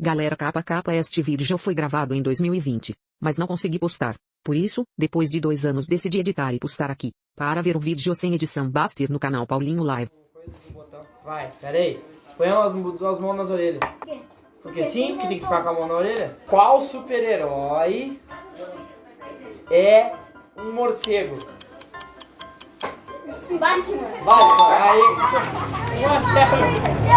Galera capa capa este vídeo foi gravado em 2020, mas não consegui postar. Por isso, depois de dois anos decidi editar e postar aqui. Para ver o vídeo sem edição basta ir no canal Paulinho Live. Vai, peraí. Põe as duas mãos nas orelhas. Porque sim, porque tem que ficar com a mão na orelha. Qual super-herói é um morcego? Batman. Vai, vai. Aí. 1x0.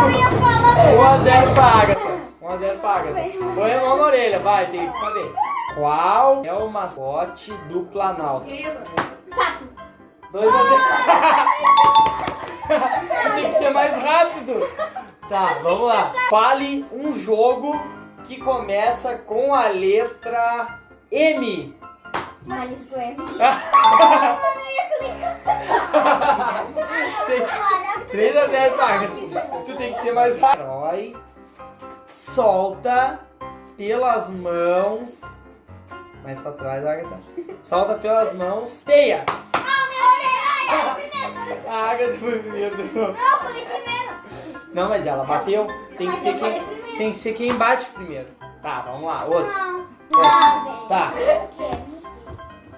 Eu ia falar. 1x0 pra Agatha. 1x0 pra Agatha. Põe a mão na orelha, vai, tem que saber. Qual é o mascote do Planalto? Sapo. 2x0. tem que ser mais rápido. Tá, vamos lá. Fale um jogo que começa com a letra M. Maris Gravity. 3x0, Saga. Tu tem que ser mais rápido. Herói. Solta pelas mãos. Mais pra trás, Agatha. Solta pelas mãos. Teia. Ah, meu A Agatha foi primeiro. Não, eu falei primeiro. Não, mas ela bateu. Tem que Mas ser quem, tem que ser quem bate primeiro. Tá, vamos lá. Outro. Não. Tá. velho.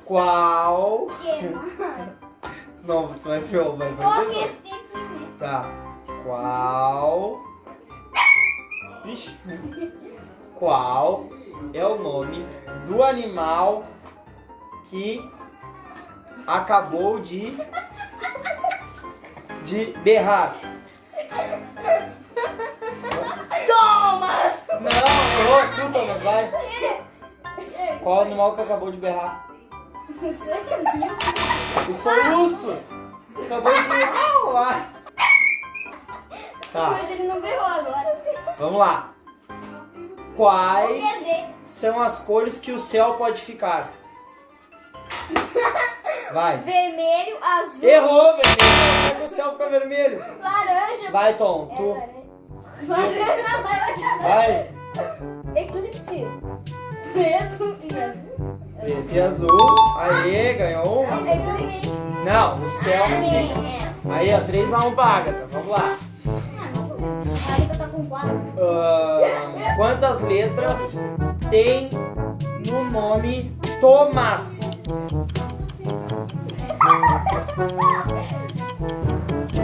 Qual? Não, tu vai ver, vai vai primeiro? Tá. Qual? Qual é o nome do animal que acabou de de berrar? Thomas! Não, tu, Thomas, vai. Qual é o animal que acabou de berrar? Não sei. O soluço. Acabou de berrar lá. Tá, Mas ele não berrou agora. Vamos lá. Quais são as cores que o céu pode ficar? Vai. Vermelho, azul, Errou, vermelho. Como o céu fica vermelho? laranja. Vai, Tom, É, tu. laranja, laranja. Vai. Eclipse. Preto e azul. Preto e azul. Aê, ganhou uma. Não, o céu É. Aí, ó, 3x1 pra Agatha. Vamos lá. A Rita tá com quatro. Ahn, quantas letras tem no nome Thomas?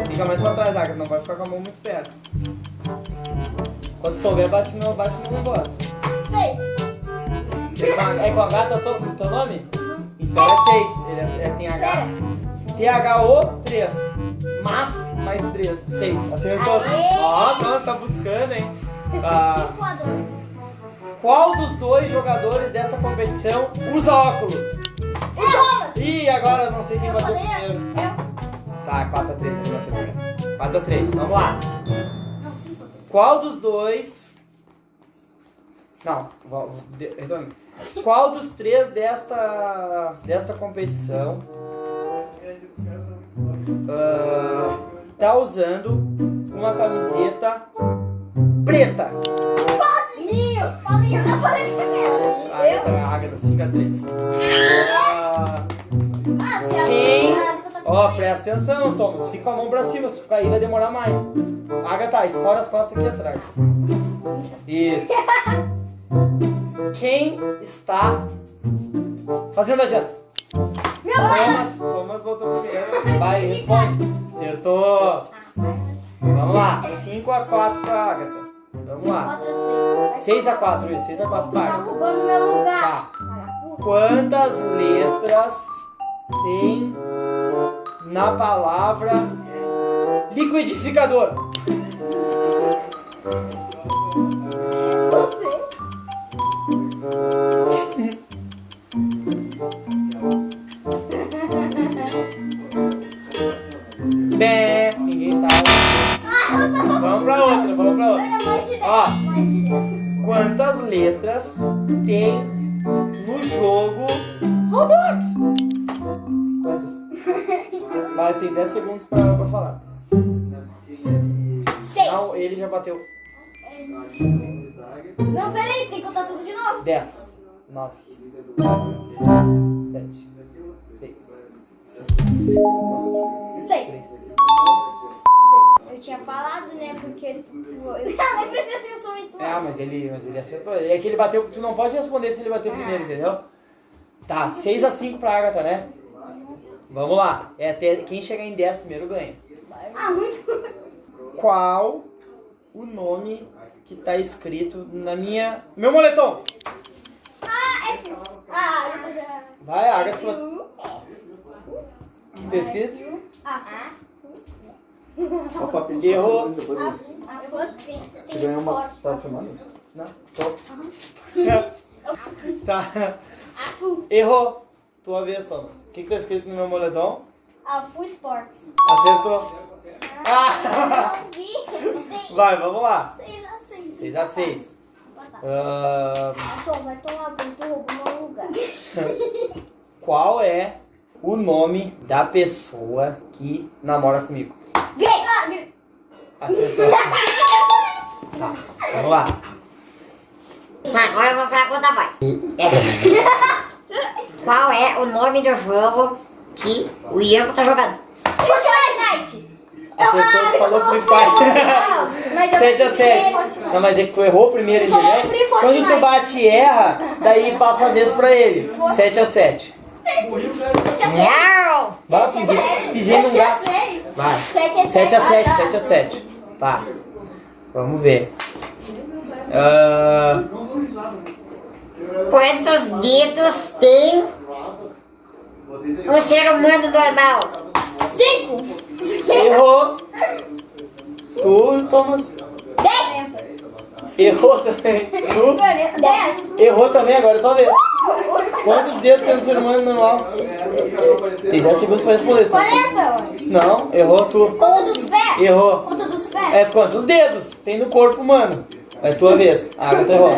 Fica mais pra trás, Agatha. Não vai ficar com a mão muito perto. Quando souber, bate no, bate no negócio. Seis. É com H teu, to- teu nome? Então é 6. Ele é, é- tem H. T-H-O 3. Mas mais 3. 6. Acertou. Aê! Ó, nossa, tá buscando, hein? Ah, qual dos dois jogadores dessa competição usa óculos? O Thomas. Ih, agora eu não sei quem Eu bateu primeiro. eu. Tá, 4x3, ele bateu primeiro. 4x3, vamos lá. Não, cinco a dois. Qual dos dois. Não, retorno. Qual dos três desta, desta competição ah, tá usando uma camiseta preta? Paulinho. Paulinho, eu falei primeiro. Agatha? Agatha, 5x3. Ah, Ah, se Quem? tá Ó, seis. presta atenção, Thomas. Fica com a mão pra cima. Se ficar aí, vai demorar mais. Agatha, escora as costas aqui atrás. Isso. Quem está fazendo a janta? Meu. Thomas, Thomas voltou primeiro. Vai, responde. Acertou. Vamos lá. 5x4 pra Agatha. Vamos lá. Quatro a seis. 6x4, isso. 6x4 pra Tá Agatha. roubando meu lugar. Tá. Quantas letras tem na palavra liquidificador? Jogo Roblox? Quantas? Vai, tem 10 segundos pra, pra falar. Seis. Não, ele já bateu. Não, peraí, tem que contar tudo de novo. 10, 9, 7, 6, 5, Seis. 3, Eu tinha falado, né? Porque. Ela nem prestou atenção em tudo. É, mas ele, mas ele acertou. É que ele bateu. Tu não pode responder se ele bateu primeiro, entendeu? Tá, 6x5 pra Agatha, né? Vamos lá. É até quem chegar em 10 primeiro ganha. Ah, muito. Qual o nome que tá escrito na minha. Meu moletom! Ah, F. Ah, eu tô já. Vai, Agatha. O que tá escrito? Ah, papo, Errou. ah, ganhou uma. Tá filmando? Não, tô. tá. Ah, fu. Errou. Tua vez, Thomas. O que, que tá escrito no meu moletom? Ah, Fu Sports. Acertou. Ah! Seis. Vai, vamos lá. 6 a 6. 6 a 6. Vai tá. Ah, Tom, vai tomar tu roubou lugar. qual é o nome da pessoa que namora comigo? Grace. Acertou. Tá, vamos lá. Tá, agora eu vou falar conta vai. É. Qual é o nome do jogo que o Ian tá jogando? Fortnite. Acertou, falou Free Fire. Não, mas eu 7 a vou 7. Fortnite. Não, mas é que tu errou primeiro, falou entendeu? Free Quando tu bate e erra, daí passa a vez pra ele. 7 a 7. Sete a sete. Não! Vai, Sete a gato. sete. Vai. 7 a 7 a 7, Ah, tá. 7 a 7. Tá. Vamos ver. Ah, Quantos dedos tem um ser humano normal? errou. Tu, Thomas. Dez. Errou também. Tu. Dez. Errou também, agora tua vez. Quantos dedos tem um ser humano normal? Tem 10 segundos pra responder. senão- 40, ué. Não, errou tu. Conta dos pés. Errou. Conta dos pés. É quantos dedos tem no corpo humano? É tua vez. Ah, agora tu errou.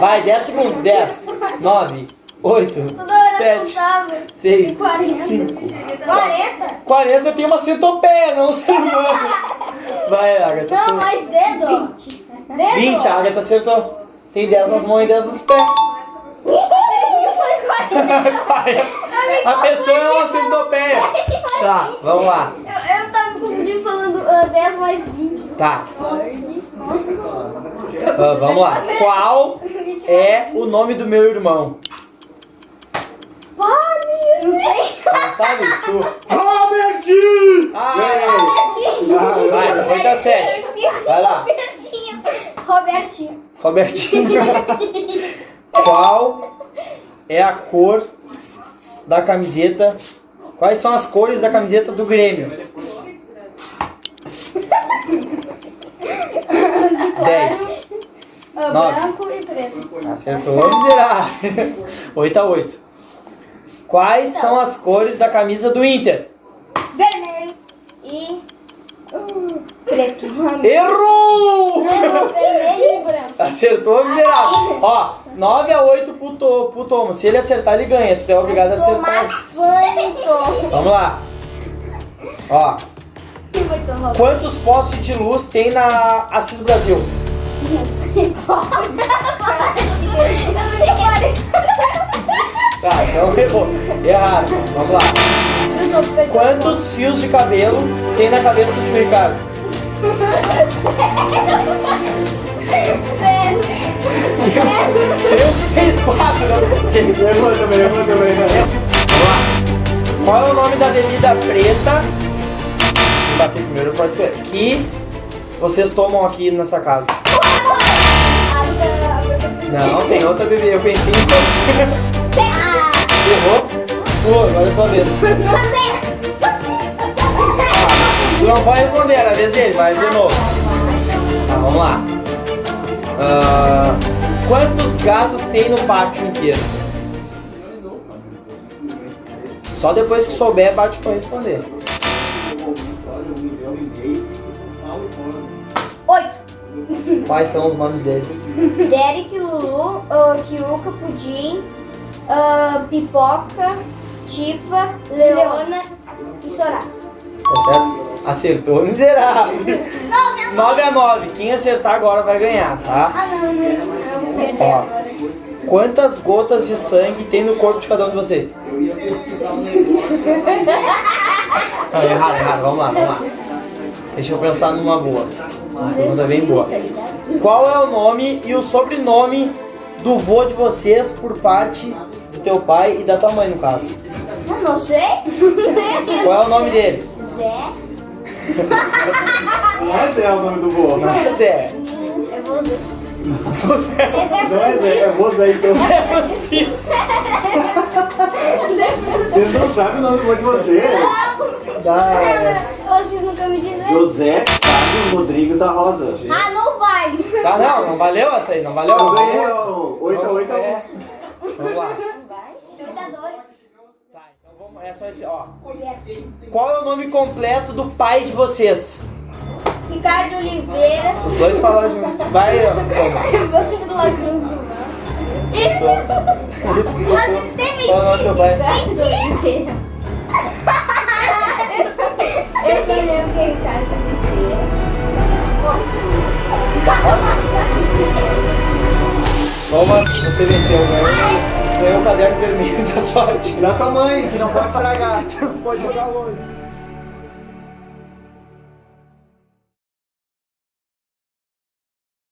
Vai, 10 segundos. 10, 9, 8, Toda hora eu 7, contava. 6, 40. 5. 40? 40 tem uma centopeia, não ser humano. Vai, Agatha. Não, tu. mais dedo. 20. Dedo. 20, a Agatha acertou. Tem 10 nas mãos e 10 nos pés. Eu falei 40. 40. A pessoa é uma centopeia. Tá, vamos lá. Eu, eu tava me confundindo falando ah, 10 mais 20. Tá, Nossa. Ah, vamos lá. Qual 20 mais é 20. o nome do meu irmão? Pare, Não sei. Não sabe? Tu. Robertinho! Ah, Ganhei! vai, 8 a 7. Vai lá. Robertinho. Robertinho. Robertinho. Qual é a cor da camiseta? Quais são as cores da camiseta do Grêmio? 10. Ah, Nove. branco e preto. Acertou, miserável. 8 a 8. Quais são as cores da camisa do Inter? Vermelho e uh, preto. Errou! Não, vermelho e branco. Acertou, miserável. Ó, 9 a 8 pro, to, pro Thomas. Se ele acertar, ele ganha. Tu é obrigado a acertar. Vamos lá. Ó, quantos postes de luz tem na Assis Brasil? Não sei qual. Acho que eu não sei qual. Tá, então errou. Errado. Vamos lá. Eu. Quantos fios de cabelo tem na cabeça do tio Ricardo? Zero. Três, seis, quatro, não sei. Errou também, errou também. né? Vamos lá. Qual é o nome da bebida preta? Bater primeiro, pode ser. Que vocês tomam aqui nessa casa. Não, tem outra bebida. Eu pensei em. Ah, Errou? Pô, agora é tua vez. Não vai responder, era a vez dele, vai de novo. Tá, vamos lá. Ah, quantos gatos tem no pátio inteiro? Só depois que souber, bate pra responder. Quais são os nomes deles? Derek, Lulu, uh, Kiuka, Pudim, ah, Pipoca, Tifa, Leona e Soraya. Tá certo? Acertou, miserável. 9 a 9. Quem acertar agora vai ganhar, tá? Ah, não, não, não. Ó. Quantas gotas de sangue tem no corpo de cada um de vocês? Não, errado, errado. Vamos lá, vamos lá. Deixa eu pensar numa boa. Pergunta bem boa. Qual é o nome e o sobrenome do vô de vocês por parte do teu pai e da tua mãe, no caso? Eu não sei. Qual é o nome dele? Zé. Não é Zé o nome do vô. Não é Zé. É você. Você é Não é Zé, é Zé então. é Francisco. Vocês não sabem o nome do vô de vocês. Tá, Vocês nunca me disseram. José Carlos Rodrigues da Rosa. Ah, não vale. tá não, não valeu essa aí, não valeu? Eu ganhei ó, 8 a 8 a 1. É. Vamos lá. Vai. 8 a 2. Tá, então vamos, é só esse, ó. Qual é o nome completo do pai de vocês? Ricardo Oliveira. Os dois falaram juntos. Vai, ó. La Cruz do Mal. Qual o nome do teu pai? Ricardo Oliveira. Toma, você venceu, ganhou. Ganhou o caderno vermelho da sorte. Da tua mãe, que não pode estragar. Pode jogar longe.